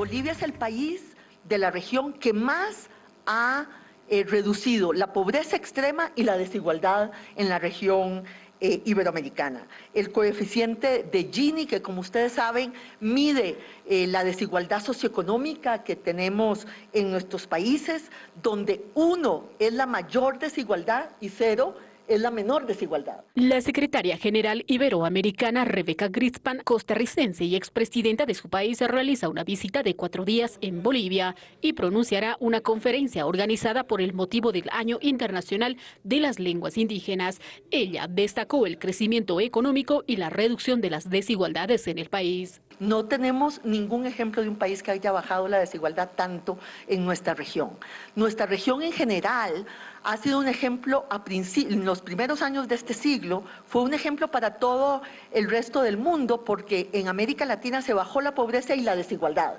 Bolivia es el país de la región que más ha eh, reducido la pobreza extrema y la desigualdad en la región eh, iberoamericana. El coeficiente de Gini, que como ustedes saben, mide eh, la desigualdad socioeconómica que tenemos en nuestros países, donde uno es la mayor desigualdad y cero es la menor desigualdad. La secretaria general iberoamericana Rebeca Grispan, costarricense y expresidenta de su país, realiza una visita de cuatro días en Bolivia y pronunciará una conferencia organizada por el motivo del Año Internacional de las Lenguas Indígenas. Ella destacó el crecimiento económico y la reducción de las desigualdades en el país. No tenemos ningún ejemplo de un país que haya bajado la desigualdad tanto en nuestra región. Nuestra región en general ha sido un ejemplo a en los primeros años de este siglo, fue un ejemplo para todo el resto del mundo porque en América Latina se bajó la pobreza y la desigualdad.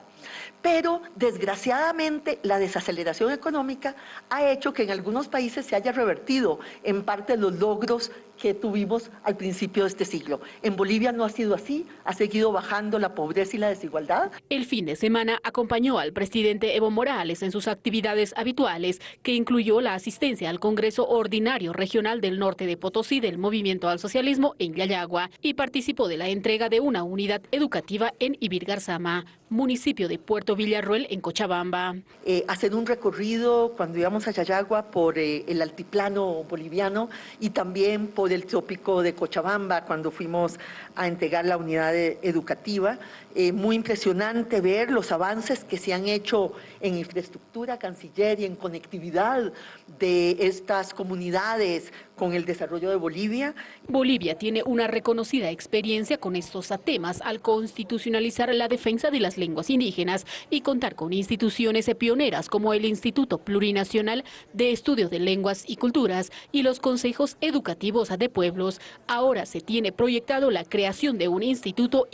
Pero desgraciadamente la desaceleración económica ha hecho que en algunos países se haya revertido en parte los logros que tuvimos al principio de este siglo. En Bolivia no ha sido así, ha seguido bajando la pobreza y la desigualdad. El fin de semana acompañó al presidente Evo Morales en sus actividades habituales, que incluyó la asistencia al Congreso Ordinario Regional del Norte de Potosí del Movimiento al Socialismo en Yayagua y participó de la entrega de una unidad educativa en Ibirgarzama, municipio de Puerto Villarroel en Cochabamba. Eh, hacer un recorrido cuando íbamos a Yayagua por eh, el altiplano boliviano y también por el trópico de Cochabamba cuando fuimos a entregar la unidad educativa. Eh, muy impresionante ver los avances que se han hecho en infraestructura canciller y en conectividad de estas comunidades con el desarrollo de Bolivia. Bolivia tiene una reconocida experiencia con estos temas al constitucionalizar la defensa de las lenguas indígenas y contar con instituciones pioneras como el Instituto Plurinacional de Estudios de Lenguas y Culturas y los consejos educativos de pueblos. Ahora se tiene proyectado la creación de un Instituto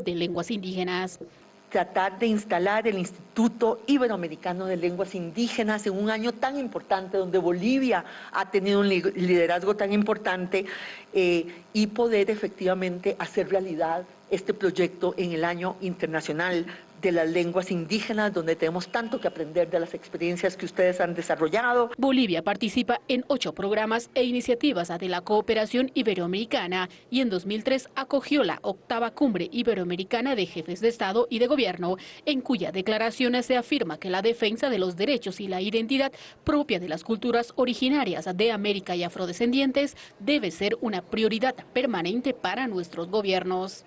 De Lenguas indígenas. Tratar de instalar el Instituto Iberoamericano de Lenguas Indígenas en un año tan importante donde Bolivia ha tenido un liderazgo tan importante eh, y poder efectivamente hacer realidad este proyecto en el año internacional de las lenguas indígenas, donde tenemos tanto que aprender de las experiencias que ustedes han desarrollado. Bolivia participa en ocho programas e iniciativas de la cooperación iberoamericana y en 2003 acogió la octava cumbre iberoamericana de jefes de Estado y de Gobierno, en cuya declaración se afirma que la defensa de los derechos y la identidad propia de las culturas originarias de América y afrodescendientes debe ser una prioridad permanente para nuestros gobiernos.